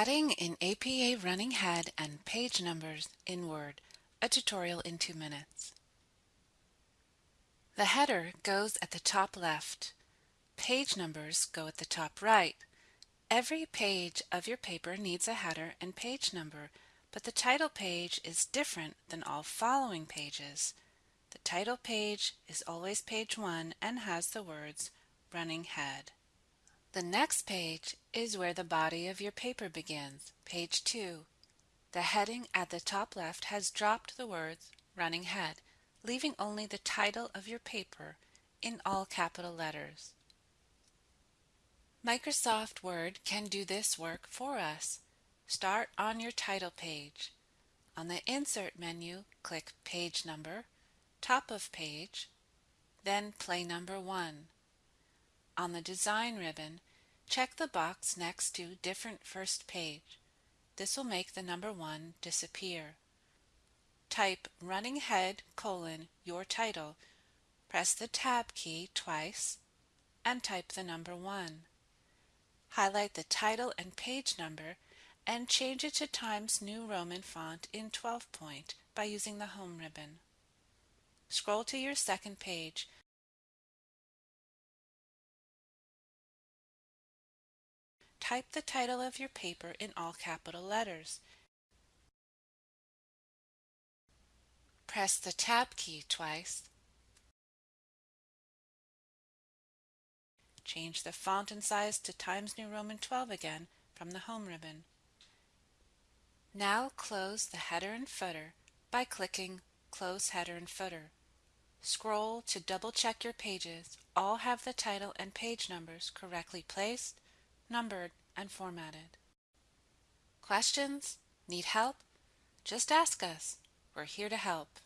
Adding in APA running head and page numbers in Word, a tutorial in two minutes. The header goes at the top left. Page numbers go at the top right. Every page of your paper needs a header and page number, but the title page is different than all following pages. The title page is always page 1 and has the words running head. The next page is where the body of your paper begins, page 2. The heading at the top left has dropped the words running head, leaving only the title of your paper in all capital letters. Microsoft Word can do this work for us. Start on your title page. On the Insert menu, click Page Number, Top of Page, then Plain Number 1. On the Design ribbon, check the box next to Different First Page. This will make the number 1 disappear. Type running head colon your title. Press the Tab key twice and type the number 1. Highlight the title and page number and change it to Times New Roman font in 12 point by using the Home ribbon. Scroll to your second page type the title of your paper in all capital letters. Press the Tab key twice. Change the font and size to Times New Roman 12 again from the Home ribbon. Now close the header and footer by clicking Close Header and Footer. Scroll to double check your pages all have the title and page numbers correctly placed numbered, and formatted. Questions? Need help? Just ask us. We're here to help.